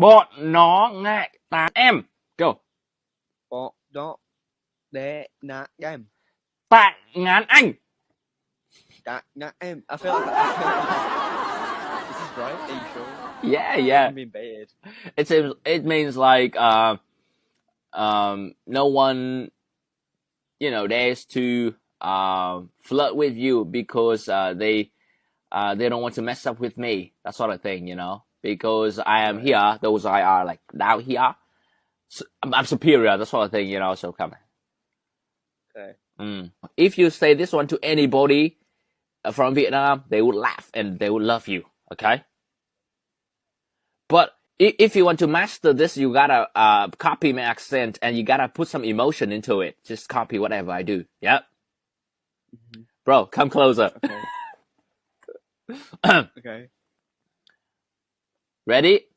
Bọn nó ngại tán em. Go. Bọn nó để nạ em. Tạ ngán anh. Tạ nạ em. I feel like I feel like this is right. Are you sure? Yeah, yeah. I mean bad. It seems it means like uh, um, no one, you know, dares to uh, flirt with you because uh, they uh, they don't want to mess up with me. That sort of thing, you know. Because I am here, those I are like down here. So I'm, I'm superior. That sort of thing, you know. So come. Okay. Mm. If you say this one to anybody uh, from Vietnam, they would laugh and they would love you. Okay. But if you want to master this, you gotta uh, copy my accent and you gotta put some emotion into it. Just copy whatever I do. Yep. Mhm. Bro, come closer. Okay. okay. Ready?